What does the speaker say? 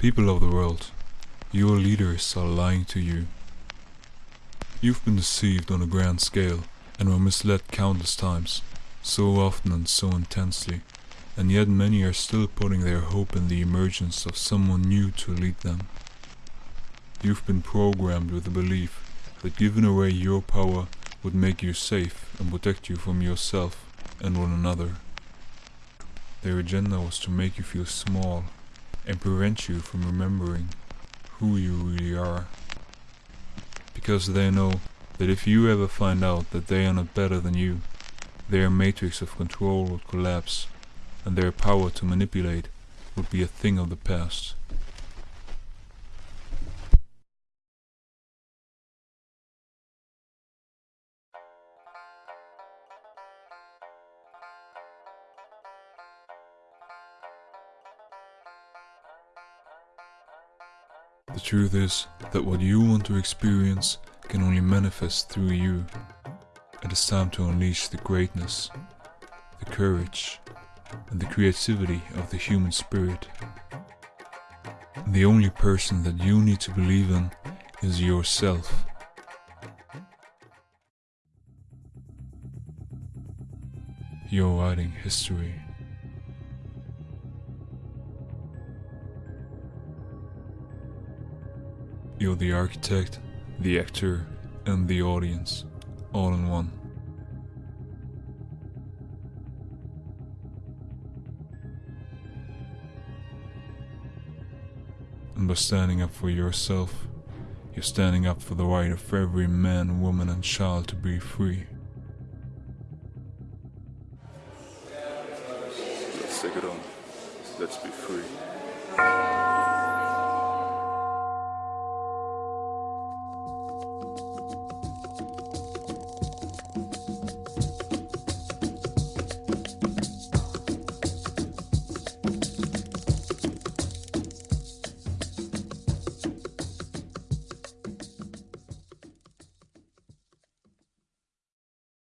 People of the world, your leaders are lying to you. You've been deceived on a grand scale and were misled countless times, so often and so intensely, and yet many are still putting their hope in the emergence of someone new to lead them. You've been programmed with the belief that giving away your power would make you safe and protect you from yourself and one another. Their agenda was to make you feel small and prevent you from remembering who you really are. Because they know that if you ever find out that they are not better than you, their matrix of control would collapse and their power to manipulate would be a thing of the past. The truth is that what you want to experience can only manifest through you. It is time to unleash the greatness, the courage, and the creativity of the human spirit. The only person that you need to believe in is yourself. You're writing history. You're the architect, the actor, and the audience, all in one. And by standing up for yourself, you're standing up for the right of every man, woman, and child to be free. Let's take it on. Let's be free.